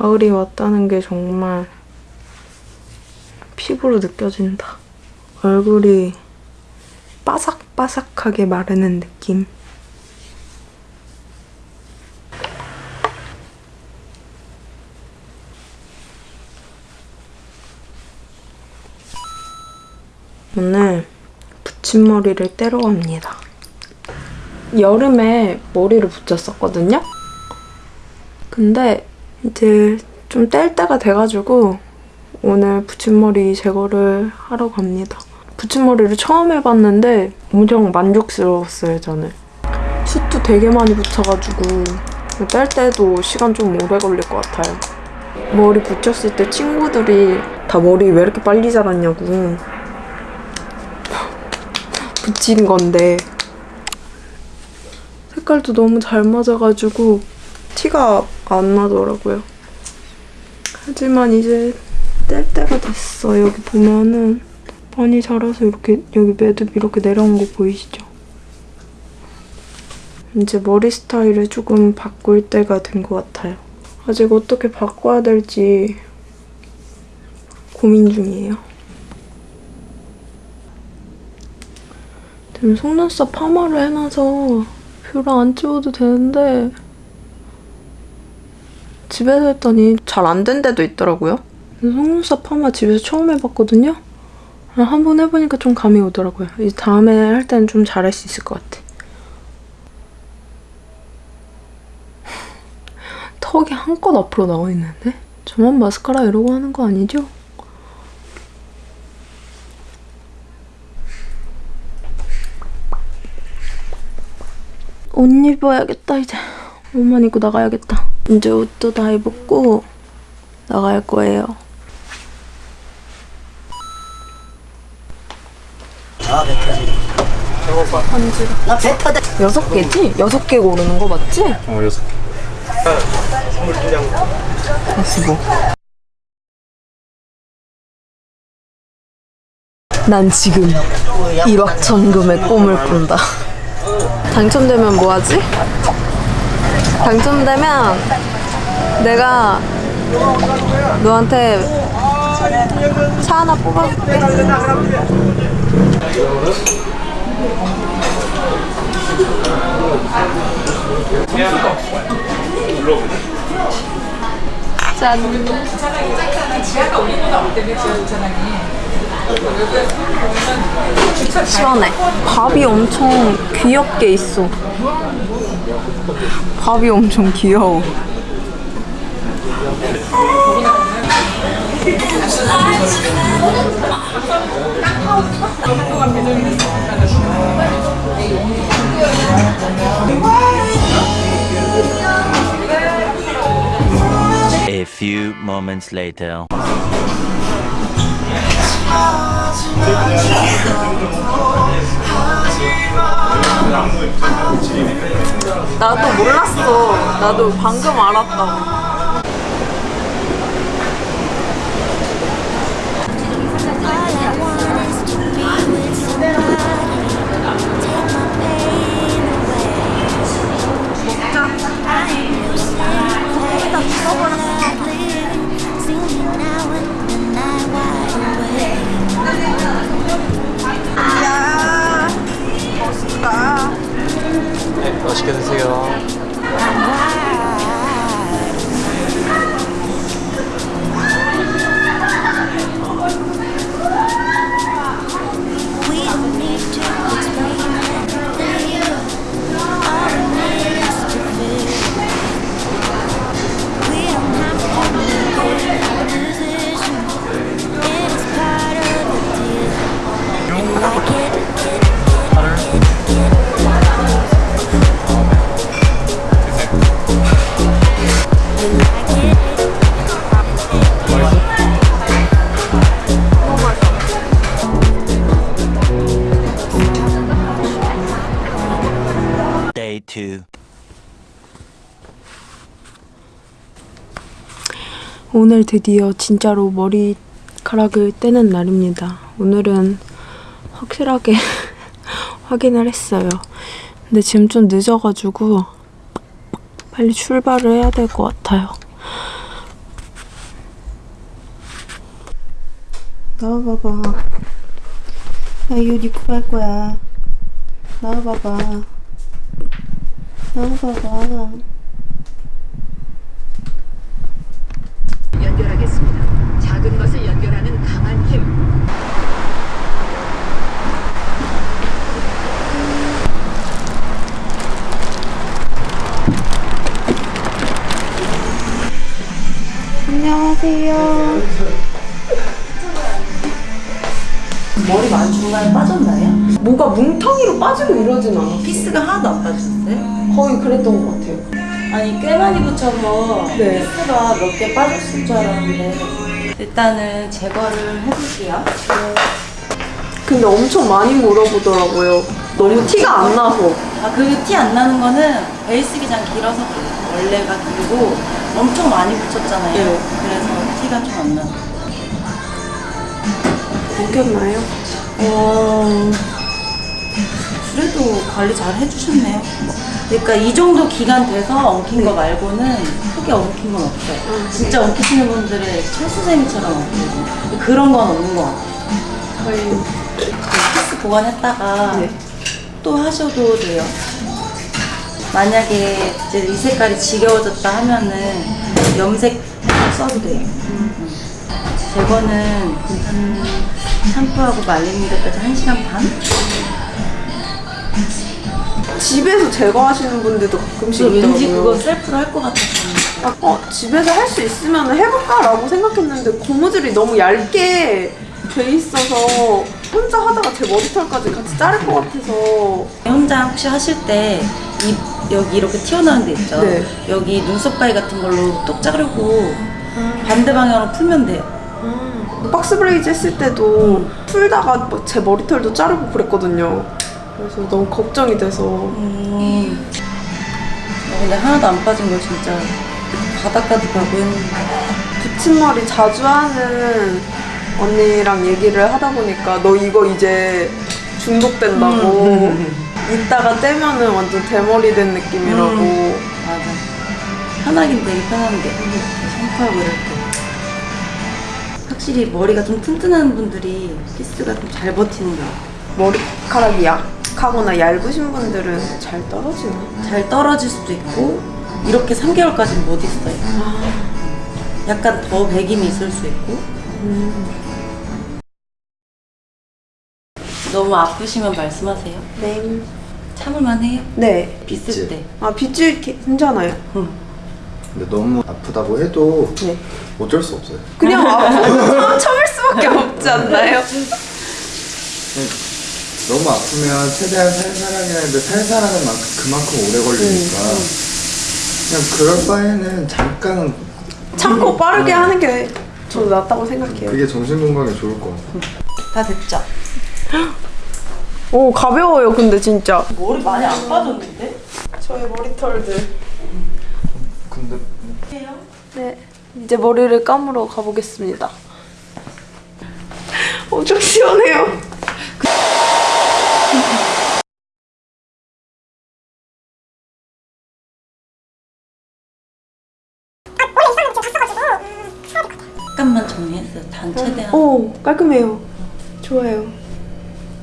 가을이 왔다는 게 정말 피부로 느껴진다. 얼굴이 바삭바삭하게 마르는 느낌. 오늘 붙임머리를 떼러 갑니다. 여름에 머리를 붙였었거든요? 근데 이제 좀 뗄 때가 돼가지고 오늘 붙임머리 제거를 하러 갑니다. 붙임머리를 처음 해봤는데 엄청 만족스러웠어요, 저는. 숱도 되게 많이 붙여가지고 뗄 때도 시간 좀 오래 걸릴 것 같아요. 머리 붙였을 때 친구들이 다 머리 왜 이렇게 빨리 자랐냐고 붙인 건데 색깔도 너무 잘 맞아가지고 티가 안 나더라고요. 하지만 이제 뗄 때가 됐어. 여기 보면은 많이 자라서 이렇게 여기 매듭 이렇게 내려온 거 보이시죠? 이제 머리 스타일을 조금 바꿀 때가 된 것 같아요. 아직 어떻게 바꿔야 될지 고민 중이에요. 지금 속눈썹 파마를 해놔서 별로 안 찍어도 되는데 집에서 했더니 잘 안 된 데도 있더라고요. 속눈썹 파마 집에서 처음 해봤거든요. 한 번 해보니까 좀 감이 오더라고요. 이제 다음에 할 때는 좀 잘할 수 있을 것 같아. 턱이 한껏 앞으로 나와 있는데? 저만 마스카라 이러고 하는 거 아니죠? 옷 입어야겠다 이제 옷만 입고 나가야겠다 이제 옷도 다 입었고 나갈 거예요 아, 배 터지. 반지로 나 배 터다. 여섯 개지? 여섯 개 고르는 거 맞지? 어 여섯 개. 아스고 난 지금 일확천금의 꿈을 꾼다 당첨되면 뭐하지? 당첨되면 내가 너한테 차 하나 뽑아줄게 짠. 시원해. 밥이 엄청 귀엽게 있어. 밥이 엄청 귀여워 few moments later. 나도 몰랐어 나도 방금 알았다고 오늘 드디어 진짜로 머리카락을 떼는 날입니다. 오늘은 확실하게 확인을 했어요. 근데 지금 좀 늦어가지고 빨리 출발을 해야 될 것 같아요. 나와봐봐. 나 이거 네 입고 갈 거야. 나와봐봐. 나와봐봐. 안녕하세요. 머리 많이 중간에 빠졌나요? 뭐가 뭉텅이로 빠지고 이러진 않아. 피스가 하나도 안 빠졌어요? 거의 그랬던 것 같아요. 아니 꽤 많이 붙여서 네. 피스가 몇 개 빠졌을 줄 알았는데 일단은 제거를 해볼게요. 근데 엄청 많이 물어보더라고요. 너무 티가 안 나서. 아 그 티 안 나는 거는 베이스 기장 길어서 그래요. 원래가 길고 엄청 많이 붙였잖아요. 네. 그래서 티가 좀 안 나요. 웃겼나요? 어, 그래도 관리 잘 해주셨네요. 그러니까 이 정도 기간 돼서 엉킨 거 말고는 크게 엉킨 건 없어요. 진짜 엉키시는 분들의 철수생이처럼 엉키고 그런 건 없는 것 같아요. 저희 피스 보관했다가 네. 또 하셔도 돼요. 만약에 이제 이 색깔이 지겨워졌다 하면은 염색 써도 돼요. 음. 제거는 한 샴푸하고 말리는 데까지 1시간 반? 집에서 제거하시는 분들도 가끔씩 저 왠지 있더라고요. 그거 셀프로 할 것 같아서 아, 어, 집에서 할 수 있으면 해볼까 라고 생각했는데 고무줄이 너무 얇게 돼 있어서 혼자 하다가 제 머리털까지 같이 자를 것 같아서 혼자 혹시 하실 때이 여기 이렇게 튀어나온 데 있죠? 네. 여기 눈썹 가위 같은 걸로 똑 자르고 반대 방향으로 풀면 돼요. box braids 했을 때도 풀다가 뭐제 머리털도 자르고 그랬거든요. 그래서 너무 걱정이 돼서 음. 어, 근데 하나도 안 빠진 거 진짜 바닷가도 가고 했는데 붙임머리 자주 하는 언니랑 얘기를 하다 보니까 너 이거 이제 중독된다고 이따가 떼면은 완전 대머리 된 느낌이라고 음. 맞아. 편하긴 되게 편한데 샴푸하고 때 확실히 머리가 좀 튼튼한 분들이 피스가 좀 잘 버티는 것 같아요. 머리카락이 약하거나 얇으신 분들은 잘 떨어지나? 잘 떨어질 수도 있고 이렇게 3개월까지는 못 있어요. 약간 더 배김이 있을 수 있고 너무 아프시면 말씀하세요. 네. 참을만 해요. 네. 비쓸 때. 아 빗질 기- 괜찮아요. 근데 너무 아프다고 해도 네. 어쩔 수 없어요. 그냥 참, 참을 수밖에 없지 않나요? 너무 아프면 최대한 살살하게 하는데 살살하는 만큼 그만큼 오래 걸리니까 그냥 그럴 바에는 잠깐 참고 빠르게 하는 게 저도 낫다고 생각해요. 그게 정신 건강에 좋을 것 같아요. 다 됐죠? 오 가벼워요 근데 진짜. 머리 많이 안 빠졌는데? 저의 머리털들. 근데 네. 이제 머리를 감으러 가보겠습니다. 엄청 시원해요. 약간만 정리했어요. 단 최대한. 오 깔끔해요. 좋아요.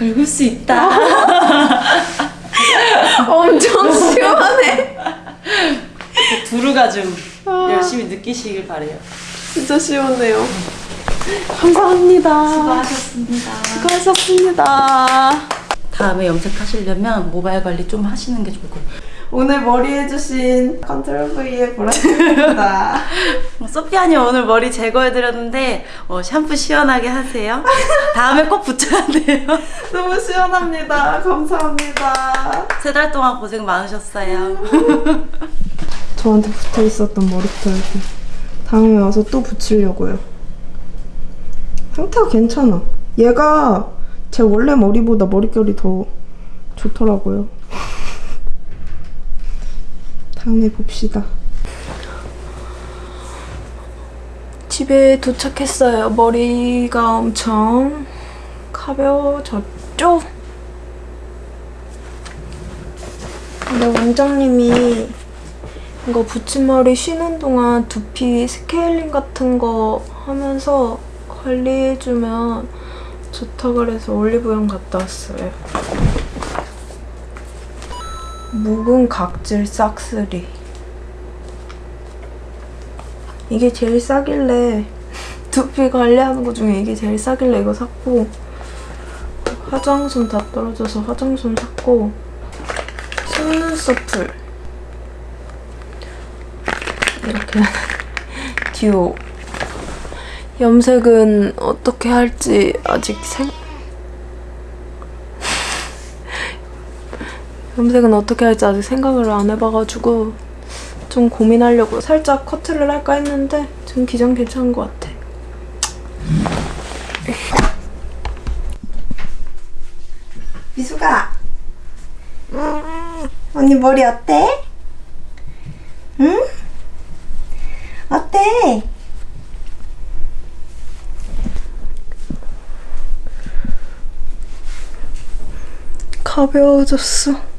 긁을 수 있다. 엄청 시원해. 두루가 좀 열심히 느끼시길 바래요. 진짜 시원해요. 감사합니다. 수고하셨습니다. 수고하셨습니다. 다음에 염색하시려면 모발 관리 좀 하시는 게 좋을 거예요. 오늘 머리 해주신 컨트롤 V의 보라입니다. 어, 소피아님 오늘 머리 제거해드렸는데 어, 샴푸 시원하게 하세요. 다음에 꼭 붙여야 돼요. 너무 시원합니다. 감사합니다. 세 달 동안 고생 많으셨어요. 저한테 붙어 있었던 머리털 다음에 와서 또 붙이려고요. 상태가 괜찮아. 얘가 제 원래 머리보다 머릿결이 더 좋더라고요. 다음에 봅시다. 집에 도착했어요. 머리가 엄청 가벼워졌죠? 근데 원장님이 이거 붙임머리 쉬는 동안 두피 스케일링 같은 거 하면서 관리해주면 좋다 그래서 올리브영 갔다 왔어요. 묵은 각질 싹쓸이. 이게 제일 싸길래 두피 관리하는 거 중에 이게 제일 싸길래 이거 샀고 화장솜 다 떨어져서 화장솜 샀고 속눈썹 풀 이렇게 듀오 염색은 어떻게 할지 아직 생 염색은 어떻게 할지 아직 생각을 안 해봐가지고 좀 고민하려고 살짝 커트를 할까 했는데 지금 기장 괜찮은 것 같아. 미수가 언니 머리 어때? 응? 어때? 가벼워졌어.